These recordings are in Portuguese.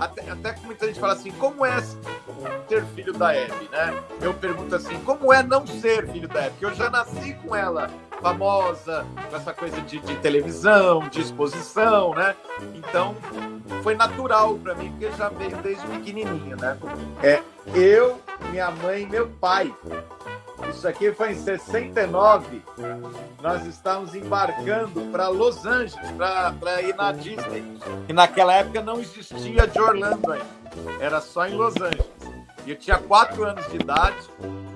até, até que muita gente fala assim, como é ser filho da Hebe, né? Eu pergunto assim, como é não ser filho da Hebe? Porque eu já nasci com ela famosa, com essa coisa de, de televisão, de exposição, né? Então, foi natural para mim, porque já veio desde pequenininho, né? É, eu, minha mãe meu pai. Isso aqui foi em 69. Nós estávamos embarcando para Los Angeles, para ir na Disney. E naquela época não existia de Orlando ainda. Era só em Los Angeles. E eu tinha quatro anos de idade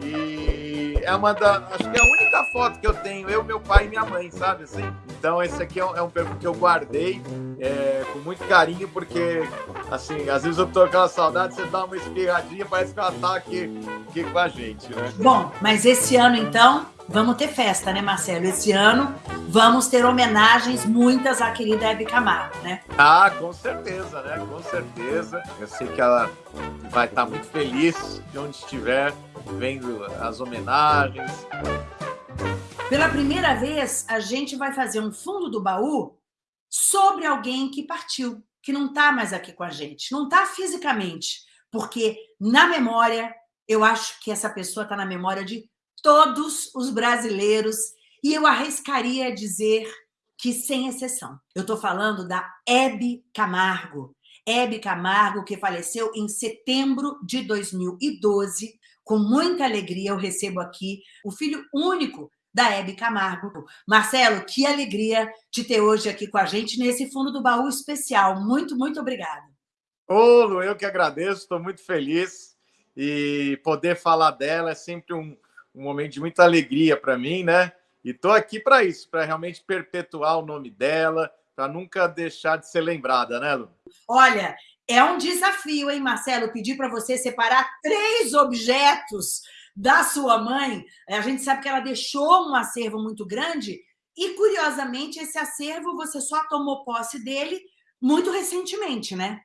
e é uma da. Acho que é a única foto que eu tenho, eu, meu pai e minha mãe, sabe assim? Então esse aqui é um, é um perfil que eu guardei é, com muito carinho, porque assim, às vezes eu tô com aquela saudade, você dá uma espirradinha, parece que ela tá aqui, aqui com a gente, né? Bom, mas esse ano então vamos ter festa, né, Marcelo? Esse ano vamos ter homenagens, muitas à querida Hebe Camargo, né? Ah, com certeza, né? Com certeza. Eu sei que ela vai estar muito feliz de onde estiver vendo as homenagens. Pela primeira vez, a gente vai fazer um fundo do baú sobre alguém que partiu, que não está mais aqui com a gente, não está fisicamente, porque na memória, eu acho que essa pessoa está na memória de todos os brasileiros, e eu arriscaria dizer que sem exceção. Eu estou falando da Hebe Camargo. Hebe Camargo, que faleceu em setembro de 2012. Com muita alegria, eu recebo aqui o filho único da Hebe Camargo. Marcelo, que alegria de ter hoje aqui com a gente nesse fundo do baú especial. Muito, muito obrigada. Ô, Lu, eu que agradeço, estou muito feliz e poder falar dela é sempre um, um momento de muita alegria para mim, né? E estou aqui para isso, para realmente perpetuar o nome dela, para nunca deixar de ser lembrada, né, Lu? Olha, é um desafio, hein, Marcelo? Pedir para você separar três objetos da sua mãe. A gente sabe que ela deixou um acervo muito grande e, curiosamente, esse acervo você só tomou posse dele muito recentemente, né?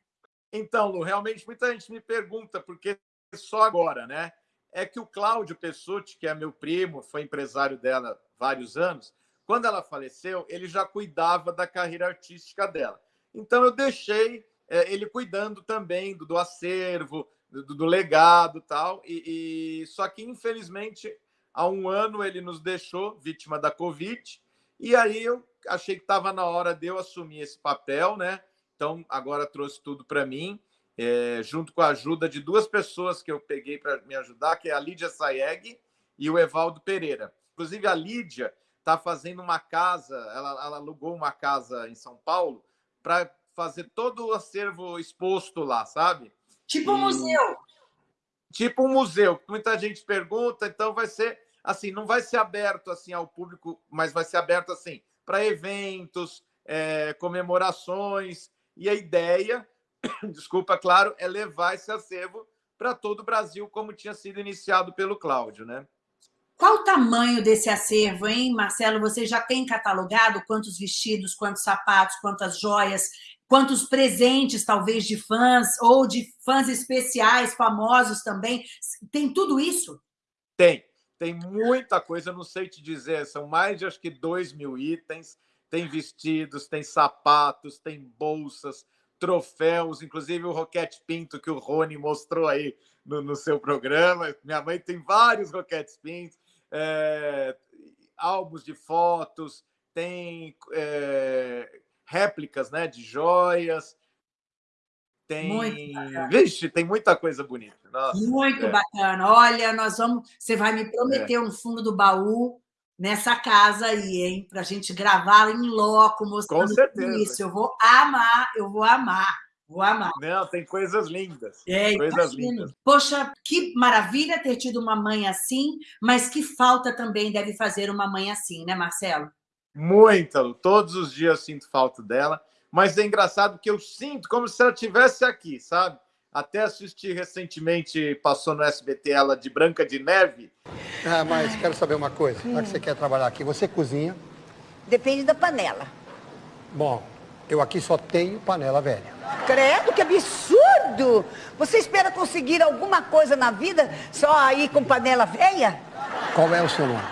Então, Lu, realmente muita gente me pergunta, porque só agora, né? é que o Cláudio Pessutti, que é meu primo, foi empresário dela vários anos, quando ela faleceu, ele já cuidava da carreira artística dela. Então eu deixei é, ele cuidando também do, do acervo, do, do, legado tal. E, e só que infelizmente há um ano ele nos deixou vítima da Covid. E aí eu achei que estava na hora de eu assumir esse papel, né? Então agora trouxe tudo para mim é, junto com a ajuda de duas pessoas que eu peguei para me ajudar, que é a Lídia Saeg e o Evaldo Pereira. Inclusive, a Lídia está fazendo uma casa, ela, ela, alugou uma casa em São Paulo para fazer todo o acervo exposto lá, sabe? Tipo um e... museu. Tipo um museu. Muita gente pergunta, então vai ser assim, não vai ser aberto assim ao público, mas vai ser aberto assim para eventos, é, comemorações. E a ideia desculpa, claro, é levar esse acervo para todo o Brasil, como tinha sido iniciado pelo Cláudio, né? Qual o tamanho desse acervo, hein, Marcelo? Você já tem catalogado quantos vestidos, quantos sapatos, quantas joias, quantos presentes, talvez, de fãs ou de fãs especiais, famosos também? Tem tudo isso? Tem. Tem muita coisa, não sei te dizer, são mais de acho que dois mil itens. Tem vestidos, tem sapatos, tem bolsas, troféus, inclusive o Roquete Pinto que o Rony mostrou aí no, no seu programa. Minha mãe tem vários Roquetes Pintos, é, álbuns de fotos, tem é, réplicas né, de joias, tem. Vixe, tem muita coisa bonita. Nossa, Muito é. bacana. Olha, nós vamos. Você vai me prometer é. um fundo do baú nessa casa aí, hein? Para a gente gravar em loco, mostrando Com certeza. isso. Eu vou amar, eu vou amar. Vou amar. Não, tem coisas lindas. É, coisas lindas. Poxa, que maravilha ter tido uma mãe assim, mas que falta também deve fazer uma mãe assim, né, Marcelo? Muita, todos os dias sinto falta dela, mas é engraçado que eu sinto como se ela estivesse aqui, sabe? Até assisti recentemente, passou no SBT ela de Branca de Neve. Ah, mas quero saber uma coisa. Hum. Já que você quer trabalhar aqui, você cozinha? Depende da panela. Bom, eu aqui só tenho panela velha. Credo, que absurdo! Você espera conseguir alguma coisa na vida só aí com panela velha? Qual é o seu nome?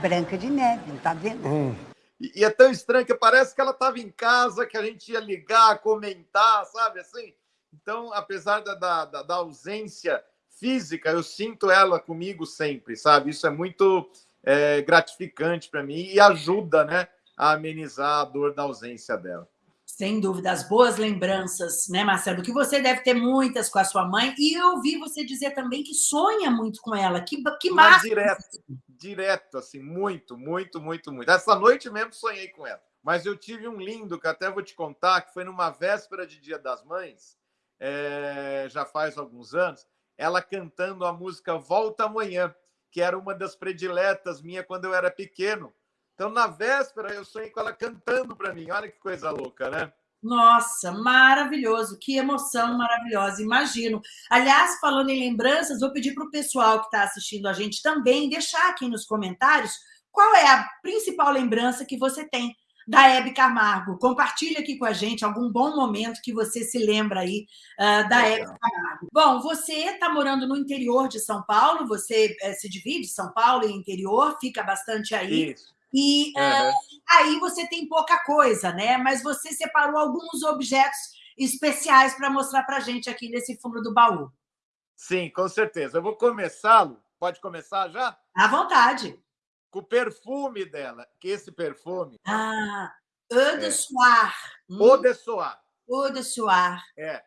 Branca de Neve, não tá vendo? Hum. E, é tão estranho que parece que ela estava em casa, que a gente ia ligar, comentar, sabe assim? Então, apesar da, da, da ausência física, eu sinto ela comigo sempre, sabe? Isso é muito é, gratificante para mim e ajuda né, a amenizar a dor da ausência dela. Sem dúvida, as boas lembranças, né, Marcelo? Que você deve ter muitas com a sua mãe. E eu ouvi você dizer também que sonha muito com ela. Que, que massa! direto, direto, assim, muito, muito, muito, muito. Essa noite mesmo sonhei com ela. Mas eu tive um lindo, que até vou te contar, que foi numa véspera de Dia das Mães, é, já faz alguns anos, ela cantando a música Volta Amanhã, que era uma das prediletas minha quando eu era pequeno. Então, na véspera, eu sonhei com ela cantando para mim. Olha que coisa louca, né? Nossa, maravilhoso, que emoção maravilhosa, imagino. Aliás, falando em lembranças, vou pedir para o pessoal que está assistindo a gente também deixar aqui nos comentários qual é a principal lembrança que você tem da Hebe Camargo. Compartilhe aqui com a gente algum bom momento que você se lembra aí uh, da Hebe Camargo. Bom, você está morando no interior de São Paulo, você uh, se divide São Paulo e interior, fica bastante aí. Isso. E uhum. uh, aí você tem pouca coisa, né? Mas você separou alguns objetos especiais para mostrar para a gente aqui nesse fundo do baú. Sim, com certeza. Eu vou começá-lo. Pode começar já? À vontade. Com o perfume dela, que esse perfume. Ah, Eau de é. Soir. Eau de Soir. Eau de Soir. É.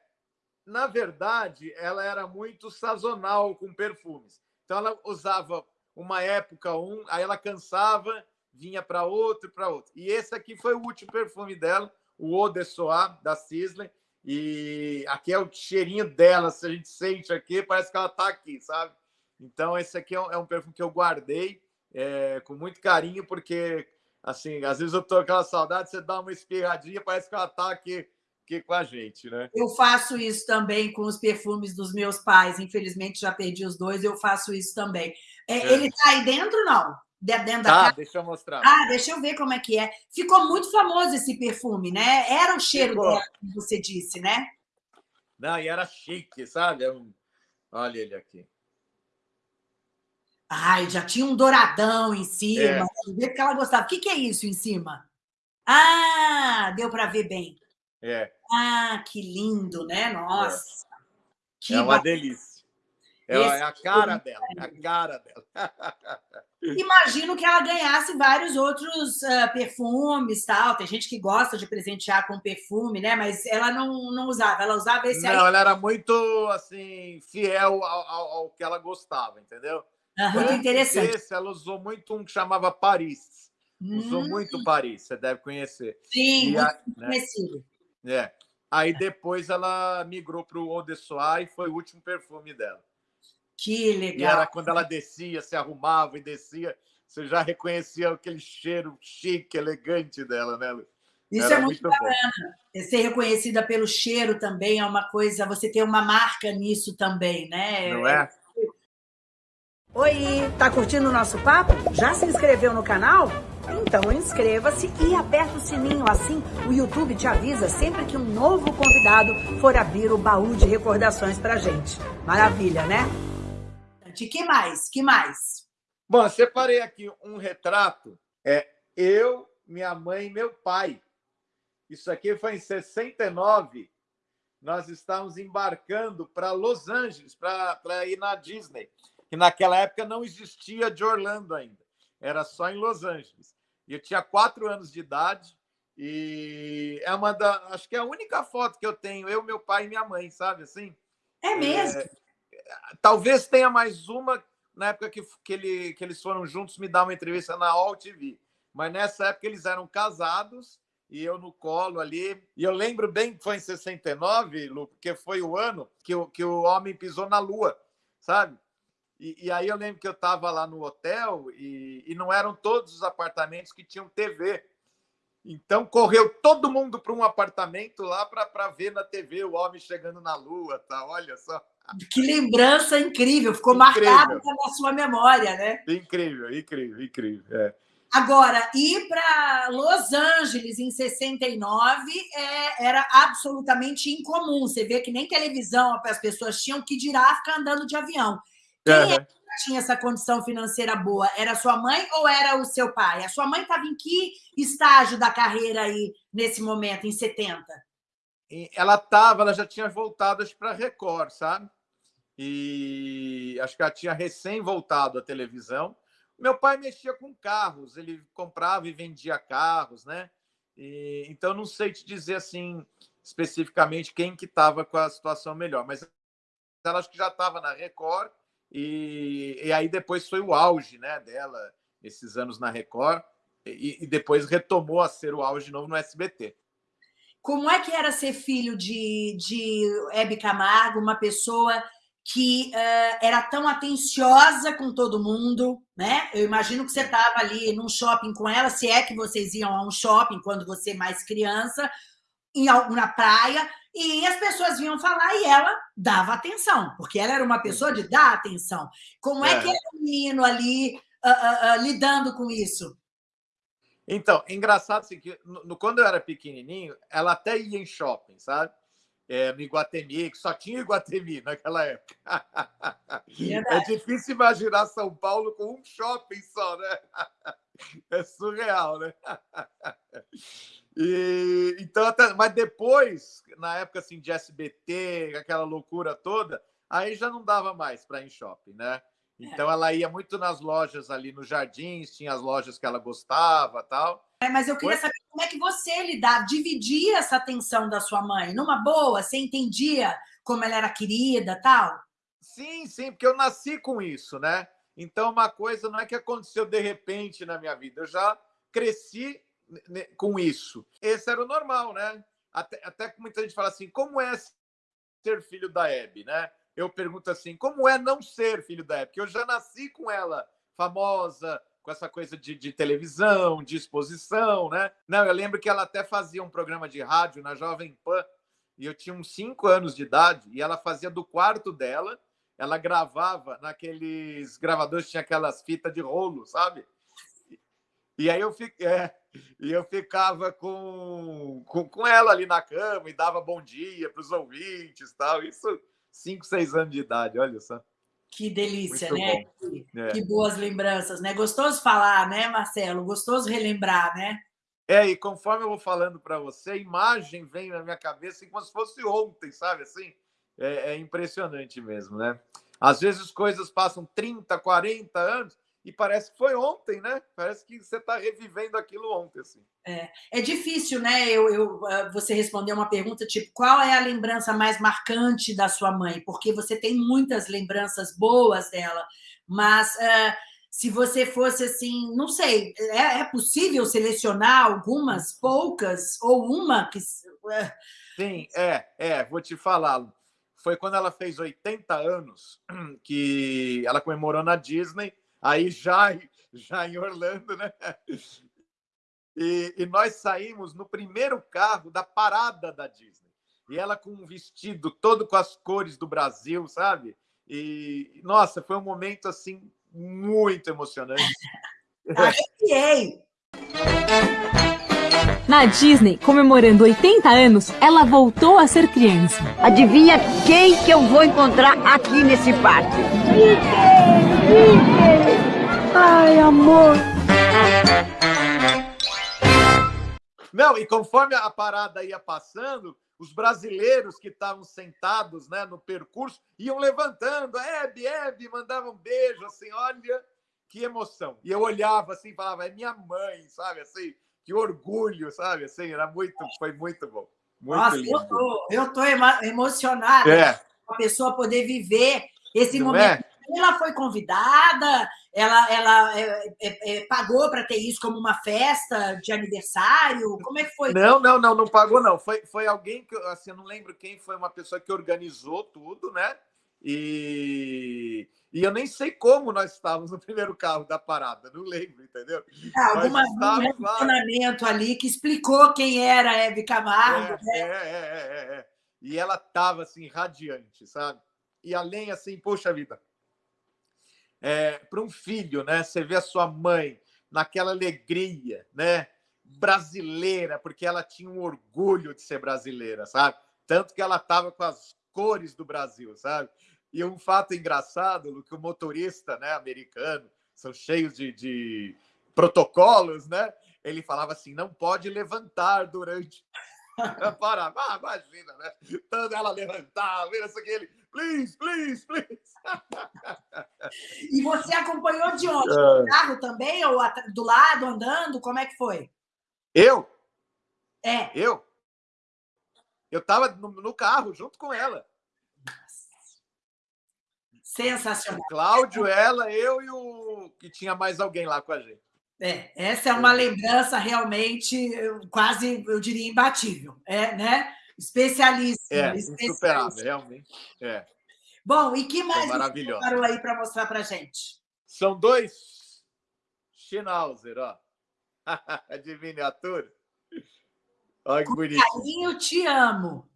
Na verdade, ela era muito sazonal com perfumes. Então, ela usava uma época um, aí ela cansava vinha para outro, para outro. E esse aqui foi o último perfume dela, o Eau de Soir, da Sisley. E aqui é o cheirinho dela, se a gente sente aqui, parece que ela está aqui, sabe? Então, esse aqui é um, é um perfume que eu guardei é, com muito carinho, porque, assim, às vezes eu tô com aquela saudade, você dá uma espirradinha, parece que ela está aqui, aqui com a gente, né? Eu faço isso também com os perfumes dos meus pais. Infelizmente, já perdi os dois, eu faço isso também. É, é. Ele está aí dentro, não? Dentro da tá, casa. deixa eu mostrar. Ah, deixa eu ver como é que é. Ficou muito famoso esse perfume, né? Era o cheiro Ficou. dela, como você disse, né? Não, e era chique, sabe? É um... Olha ele aqui. Ai, já tinha um douradão em cima. É. Ver que ela gostava. O que, que é isso em cima? Ah, deu para ver bem. É. Ah, que lindo, né? Nossa. É, que é uma delícia. É, é a cara dela, é a cara dela. Imagino que ela ganhasse vários outros uh, perfumes tal. Tem gente que gosta de presentear com perfume, né? Mas ela não, não usava, ela usava esse não, aí. Não, ela era muito assim, fiel ao, ao, ao que ela gostava, entendeu? Uhum, muito interessante. Esse, ela usou muito um que chamava Paris. Hum. Usou muito Paris, você deve conhecer. Sim, e a, né? conhecido. É. Aí depois ela migrou para o Eau de Soir e foi o último perfume dela. Que legal. E era quando ela descia, se arrumava e descia, você já reconhecia aquele cheiro chique, elegante dela, né, Lu? Isso era é muito, muito bacana. Bom. Ser reconhecida pelo cheiro também é uma coisa, você tem uma marca nisso também, né? Não é? Oi, tá curtindo o nosso papo? Já se inscreveu no canal? Então inscreva-se e aperta o sininho, assim o YouTube te avisa sempre que um novo convidado for abrir o baú de recordações pra gente. Maravilha, né? De que mais? Que mais? Bom, eu separei aqui um retrato. É eu, minha mãe e meu pai. Isso aqui foi em 69. Nós estávamos embarcando para Los Angeles, para ir na Disney. Que naquela época não existia de Orlando ainda. Era só em Los Angeles. E eu tinha quatro anos de idade. E é uma da. Acho que é a única foto que eu tenho, eu, meu pai e minha mãe, sabe assim? É mesmo? É, talvez tenha mais uma na época que, que, ele, que eles foram juntos me dar uma entrevista na All TV. Mas nessa época eles eram casados e eu no colo ali. E eu lembro bem que foi em 69, Lu, porque foi o ano que o, que o homem pisou na Lua, sabe? E, e aí eu lembro que eu estava lá no hotel e, e não eram todos os apartamentos que tinham TV. Então correu todo mundo para um apartamento lá para ver na TV o homem chegando na Lua, tá? Olha só. Que lembrança incrível, ficou incrível. marcado na sua memória, né? Incrível, incrível, incrível. É. Agora, ir para Los Angeles em 69 é, era absolutamente incomum. Você vê que nem televisão as pessoas tinham que dirá ficar andando de avião. Quem uhum. é tinha essa condição financeira boa? Era sua mãe ou era o seu pai? A sua mãe estava em que estágio da carreira aí nesse momento, em 70? ela estava, ela já tinha voltado para Record, sabe? E acho que ela tinha recém voltado à televisão. Meu pai mexia com carros, ele comprava e vendia carros, né? E, então não sei te dizer assim especificamente quem que estava com a situação melhor, mas ela acho que já estava na Record e, e aí depois foi o auge, né, dela esses anos na Record e, e depois retomou a ser o auge de novo no SBT. Como é que era ser filho de, de Hebe Camargo, uma pessoa que uh, era tão atenciosa com todo mundo, né? Eu imagino que você estava ali num shopping com ela, se é que vocês iam a um shopping quando você mais criança, em, na praia, e as pessoas vinham falar e ela dava atenção, porque ela era uma pessoa de dar atenção. Como é, é que era o menino ali uh, uh, lidando com isso? Então, engraçado assim, que no, quando eu era pequenininho, ela até ia em shopping, sabe? É, no Iguatemi, que só tinha Iguatemi naquela época. É difícil imaginar São Paulo com um shopping só, né? É surreal, né? E, então, até, mas depois, na época assim, de SBT, aquela loucura toda, aí já não dava mais para ir em shopping, né? Então ela ia muito nas lojas ali nos jardins, tinha as lojas que ela gostava tal. É, mas eu queria saber como é que você lidava, dividia essa atenção da sua mãe, numa boa, você entendia como ela era querida tal? Sim, sim, porque eu nasci com isso, né? Então uma coisa não é que aconteceu de repente na minha vida, eu já cresci com isso. Esse era o normal, né? Até, até que muita gente fala assim, como é ser filho da Hebe, né? Eu pergunto assim: como é não ser filho da época? Eu já nasci com ela famosa, com essa coisa de, de, televisão, de exposição, né? Não, eu lembro que ela até fazia um programa de rádio na Jovem Pan, e eu tinha uns cinco anos de idade, e ela fazia do quarto dela, ela gravava naqueles gravadores, tinha aquelas fitas de rolo, sabe? E aí eu, é, e eu ficava com, com, com ela ali na cama e dava bom dia para os ouvintes tal. Isso 5, 6 anos de idade, olha só. Que delícia, Muito né? Que, é. que, boas lembranças, né? Gostoso falar, né, Marcelo? Gostoso relembrar, né? É, e conforme eu vou falando para você, a imagem vem na minha cabeça como se fosse ontem, sabe? Assim, é, é impressionante mesmo, né? Às vezes coisas passam 30, 40 anos e parece que foi ontem, né? Parece que você está revivendo aquilo ontem, assim. É, é difícil, né? Eu, eu, ah, você responder uma pergunta tipo qual é a lembrança mais marcante da sua mãe? Porque você tem muitas lembranças boas dela, mas uh, se você fosse assim, não sei, é, é, possível selecionar algumas, poucas ou uma que. Sim, é, é. Vou te falar. Foi quando ela fez 80 anos que ela comemorou na Disney aí já, já em Orlando, né? E, e, nós saímos no primeiro carro da parada da Disney. E ela com um vestido todo com as cores do Brasil, sabe? E, nossa, foi um momento, assim, muito emocionante. Arrepiei! Na Disney, comemorando 80 anos, ela voltou a ser criança. Adivinha quem que eu vou encontrar aqui nesse parque? Mickey! Mickey! Ai, amor! Não, e conforme a parada ia passando, os brasileiros que estavam sentados né, no percurso iam levantando, Hebe, Hebe, mandavam um beijo, assim, olha que emoção. E eu olhava assim, falava, é minha mãe, sabe, assim, que orgulho, sabe? Assim, era muito, foi muito bom. Muito Nossa, lindo. eu tô, eu tô emocionada é. a pessoa poder viver esse Não momento. É? Ela foi convidada, ela, ela é, é, é pagou para ter isso como uma festa de aniversário? Como é que foi? Não, não, não, não pagou, não. Foi, foi alguém que, assim, eu não lembro quem foi, uma pessoa que organizou tudo, né? E, e eu nem sei como nós estávamos no primeiro carro da parada, não lembro, entendeu? É, alguma, um relacionamento ali que explicou quem era a Hebe Camargo. É, né? é, é, é, é, E ela estava assim, radiante, sabe? E além, assim, poxa vida, é, para um filho, né? Você vê a sua mãe naquela alegria, né? Brasileira, porque ela tinha um orgulho de ser brasileira, sabe? Tanto que ela estava com as cores do Brasil, sabe? E um fato engraçado, que o motorista né, americano, são cheios de, de protocolos, né? Ele falava assim, não pode levantar durante Para, ah, imagina, né? Tanto ela levantava, isso aqui, ele, please, please, please. E você acompanhou de onde? Do carro também? Ou do lado, andando? Como é que foi? Eu? É. Eu? Eu estava no, no, carro junto com ela. Sensacional. O Cláudio, ela, eu e o. que tinha mais alguém lá com a gente. É, essa é uma lembrança realmente quase, eu diria, imbatível. É, né? Especialíssima. É, insuperável, realmente. É. Bom, e que mais maravilhoso. parou aí para mostrar para gente? São dois Schnauzer, ó. De miniatura. Olha que bonito. Carinho, te amo.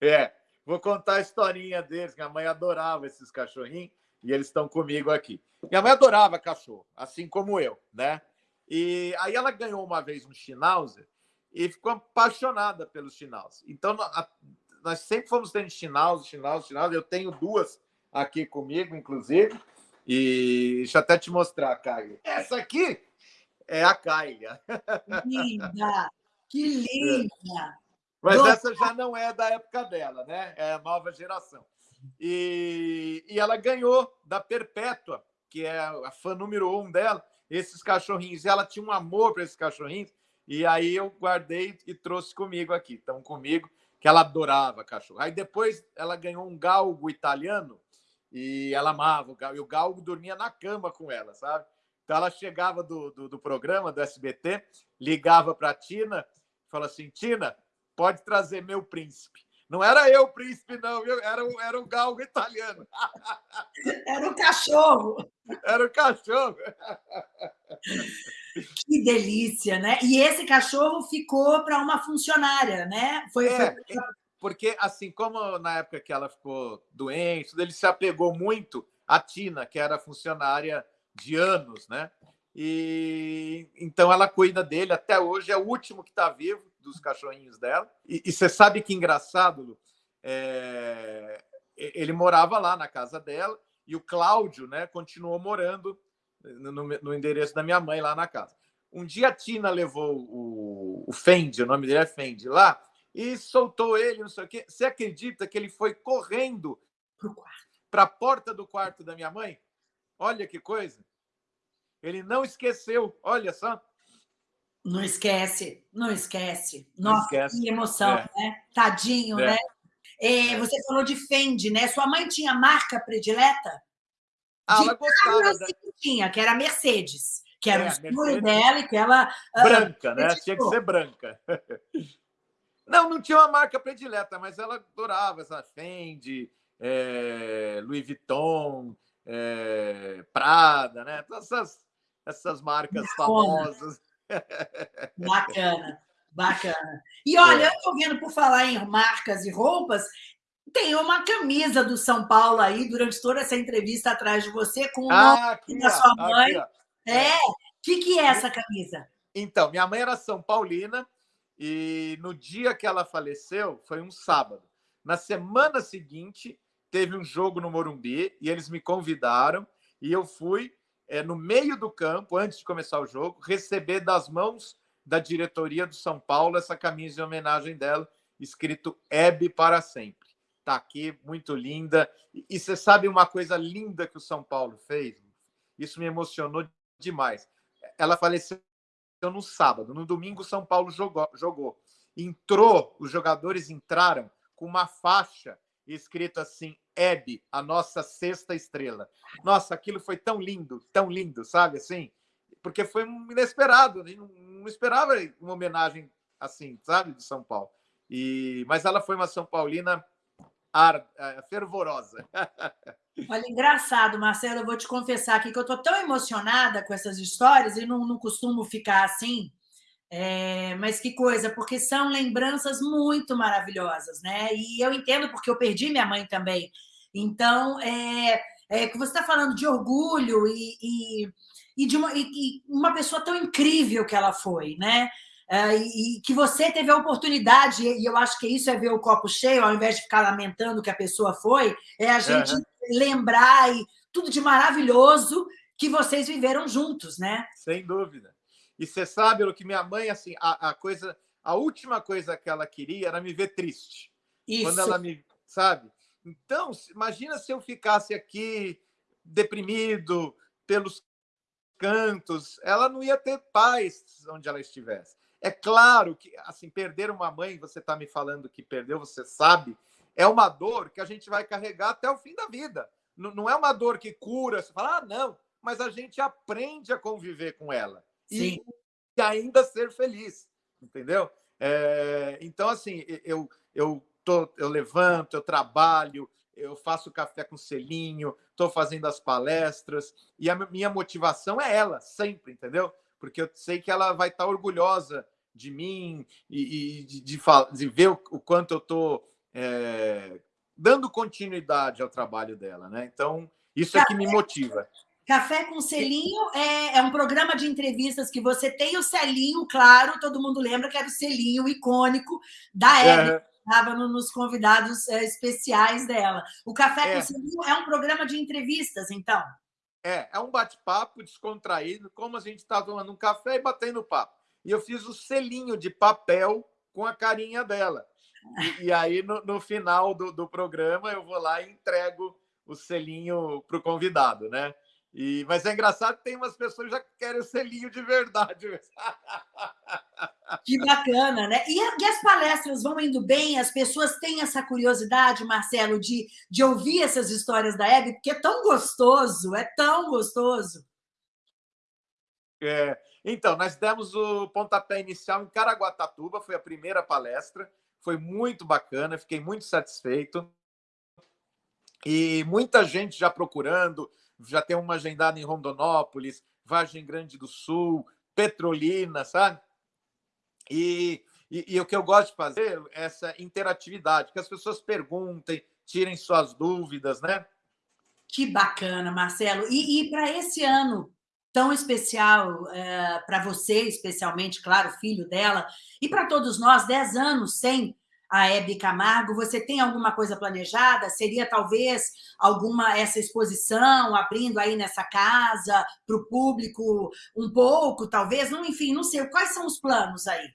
É, vou contar a historinha deles. Minha mãe adorava esses cachorrinhos e eles estão comigo aqui. Minha mãe adorava cachorro, assim como eu, né? E aí ela ganhou uma vez um Schnauzer e ficou apaixonada pelos Schnauzer. Então, nós sempre fomos tendo Schnauzer, Schnauzer, Schnauzer. Eu tenho duas aqui comigo, inclusive. E deixa eu até te mostrar, Caio. Essa aqui é a Kylia. Linda! Que linda! Mas Nossa. essa já não é da época dela, né? É a nova geração. E, e ela ganhou da Perpétua, que é a fã número um dela, esses cachorrinhos. E ela tinha um amor para esses cachorrinhos. E aí eu guardei e trouxe comigo aqui. Estão comigo, que ela adorava cachorro. Aí depois ela ganhou um galgo italiano e ela amava o galgo. E o galgo dormia na cama com ela, sabe? Então ela chegava do, do, do programa, do SBT, ligava para a Tina Fala assim, Tina, pode trazer meu príncipe. Não era eu o príncipe, não, viu? Era, o, era o galgo italiano. Era o cachorro. Era o cachorro. Que delícia, né? E esse cachorro ficou para uma funcionária, né? Foi, é, foi... Porque, assim, como na época que ela ficou doente, ele se apegou muito à Tina, que era funcionária de anos, né? E então ela cuida dele até hoje, é o último que está vivo dos cachorrinhos dela. E, e, você sabe que engraçado, Lu, é, ele morava lá na casa dela e o Cláudio, né, continuou morando no, no, endereço da minha mãe lá na casa. Um dia a Tina levou o, o Fendi, o nome dele é Fendi, lá e soltou ele, não sei o quê. Você acredita que ele foi correndo para a porta do quarto da minha mãe? Olha que coisa! Ele não esqueceu, olha só. Não esquece, não esquece. Não Nossa, esquece. que emoção, é. né? Tadinho, é. né? É, é, você falou de Fendi, né? Sua mãe tinha marca predileta? Ah, de ela gostava. Da... Que tinha, que era Mercedes, que era é, o seguro dela e que ela. Ah, branca, uh, né? Tinha que ser branca. Não, não tinha uma marca predileta, mas ela adorava essa Fendi, é, Louis Vuitton, é, Prada, né? Todas essas essas marcas famosas. Bacana, bacana. E olha, é. eu estou vendo, por falar em marcas e roupas, tem uma camisa do São Paulo aí durante toda essa entrevista atrás de você, com o ah, da sua mãe. Aqui, é. O que, que é essa camisa? Então, minha mãe era São Paulina e no dia que ela faleceu foi um sábado. Na semana seguinte, teve um jogo no Morumbi e eles me convidaram e eu fui é, no meio do campo, antes de começar o jogo, receber das mãos da diretoria do São Paulo essa camisa em homenagem dela, escrito Hebe para sempre. Está aqui, muito linda. E, você sabe uma coisa linda que o São Paulo fez? Isso me emocionou demais. Ela faleceu no sábado. No domingo, São Paulo jogou, jogou. Entrou, os jogadores entraram com uma faixa escrito assim: Hebe, a nossa sexta estrela. Nossa, aquilo foi tão lindo, tão lindo, sabe assim? Porque foi inesperado, não, não esperava uma homenagem assim, sabe, de São Paulo. E mas ela foi uma São Paulina ar, é, fervorosa. Olha, engraçado, Marcelo, eu vou te confessar aqui que eu estou tão emocionada com essas histórias e não, não costumo ficar assim, é, mas que coisa, porque são lembranças muito maravilhosas, né? E eu entendo porque eu perdi minha mãe também. Então, é, é que você está falando de orgulho e, e, e de uma, e, uma pessoa tão incrível que ela foi, né? É, e que você teve a oportunidade, e eu acho que isso é ver o copo cheio, ao invés de ficar lamentando que a pessoa foi, é a gente uhum. lembrar e tudo de maravilhoso que vocês viveram juntos, né? Sem dúvida. E você sabe o que minha mãe, assim, a, a coisa a última coisa que ela queria era me ver triste. Isso. Quando ela me, sabe? Então, imagina se eu ficasse aqui deprimido pelos cantos, ela não ia ter paz onde ela estivesse. É claro que, assim, perder uma mãe, você está me falando que perdeu, você sabe, é uma dor que a gente vai carregar até o fim da vida. Não é uma dor que cura, você fala, ah, não, mas a gente aprende a conviver com ela. Sim. E ainda ser feliz, entendeu? É, então, assim, eu, eu, tô, eu levanto, eu trabalho, eu faço café com selinho, estou fazendo as palestras, e a minha motivação é ela, sempre, entendeu? Porque eu sei que ela vai estar orgulhosa de mim e, e de, de, de, ver o, o quanto eu estou é, dando continuidade ao trabalho dela, né? Então, isso é que me motiva. Café com Selinho é, é, um programa de entrevistas que você tem o selinho, claro, todo mundo lembra que era o selinho icônico da Hebe, é. estava no, nos convidados é, especiais dela. O Café é. com Selinho é um programa de entrevistas, então? É, é um bate-papo descontraído, como a gente está tomando um café e batendo papo. E eu fiz o selinho de papel com a carinha dela. E, e aí, no, no final do, do programa, eu vou lá e entrego o selinho para o convidado, né? E, mas é engraçado que tem umas pessoas que já querem o selinho de verdade. Que bacana, né? E, e, as palestras vão indo bem? As pessoas têm essa curiosidade, Marcelo, de, de ouvir essas histórias da Hebe, porque é tão gostoso, é tão gostoso. É, então, nós demos o pontapé inicial em Caraguatatuba, foi a primeira palestra, foi muito bacana, fiquei muito satisfeito. E muita gente já procurando, já tem uma agendada em Rondonópolis, Vargem Grande do Sul, Petrolina, sabe? E, e, e, o que eu gosto de fazer é essa interatividade, que as pessoas perguntem, tirem suas dúvidas, né? Que bacana, Marcelo. E, e para esse ano tão especial, é, para você especialmente, claro, filho dela, e para todos nós, 10 anos sem a Hebe Camargo, você tem alguma coisa planejada? Seria talvez alguma essa exposição abrindo aí nessa casa para o público um pouco, talvez? Não, enfim, não sei. Quais são os planos aí?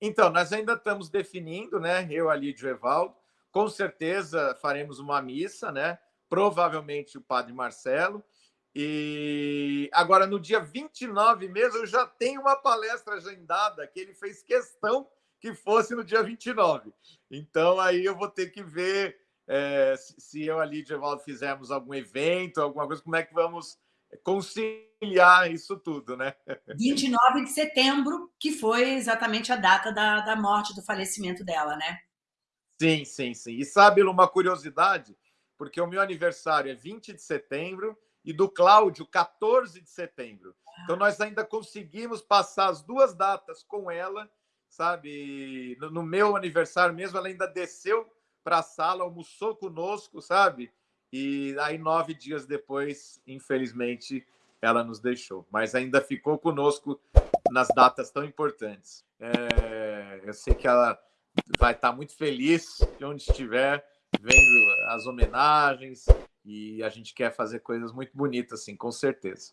Então, nós ainda estamos definindo, né? Eu, ali de Evaldo, com certeza faremos uma missa, né? Provavelmente o Padre Marcelo. E agora, no dia 29 mesmo, eu já tenho uma palestra agendada que ele fez questão que fosse no dia 29. Então, aí eu vou ter que ver é, se eu ali, Evaldo, fizermos algum evento, alguma coisa, como é que vamos conciliar isso tudo, né? 29 de setembro, que foi exatamente a data da, da morte, do falecimento dela, né? Sim, sim, sim. E sabe uma curiosidade? Porque o meu aniversário é 20 de setembro e do Cláudio, 14 de setembro. Então, nós ainda conseguimos passar as duas datas com ela sabe? No, no meu aniversário mesmo, ela ainda desceu para a sala, almoçou conosco, sabe? E aí, nove dias depois, infelizmente, ela nos deixou. Mas ainda ficou conosco nas datas tão importantes. É, eu sei que ela vai estar muito feliz de onde estiver, vendo as homenagens, e a gente quer fazer coisas muito bonitas, assim, com certeza.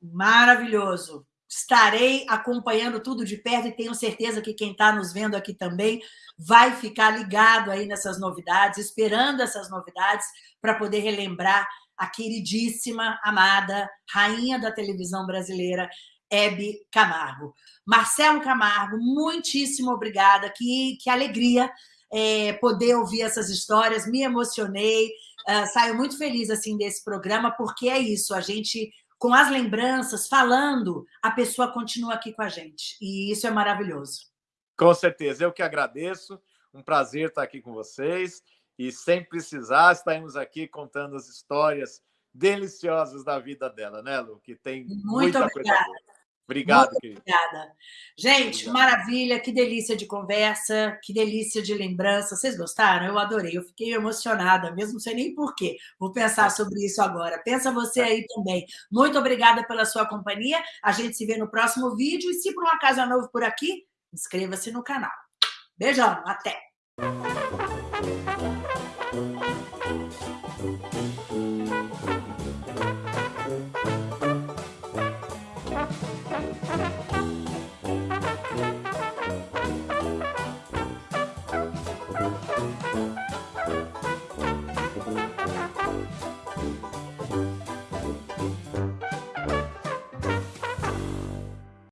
Maravilhoso estarei acompanhando tudo de perto e tenho certeza que quem está nos vendo aqui também vai ficar ligado aí nessas novidades, esperando essas novidades para poder relembrar a queridíssima, amada rainha da televisão brasileira, Hebe Camargo. Marcelo Camargo, muitíssimo obrigada, que, que alegria é, poder ouvir essas histórias, me emocionei, uh, saio muito feliz assim desse programa, porque é isso, a gente com as lembranças, falando, a pessoa continua aqui com a gente. E isso é maravilhoso. Com certeza. Eu que agradeço. Um prazer estar aqui com vocês. E sem precisar, estaremos aqui contando as histórias deliciosas da vida dela, né, Lu? Que tem Muito muita obrigada. coisa boa. Obrigado, Muito querido. Obrigada. Gente, Obrigado. maravilha, que delícia de conversa, que delícia de lembrança. Vocês gostaram? Eu adorei, eu fiquei emocionada, mesmo não sei nem porquê. Vou pensar sobre isso agora. Pensa você aí também. Muito obrigada pela sua companhia. A gente se vê no próximo vídeo. E se por um acaso é novo por aqui, inscreva-se no canal. Beijão, até!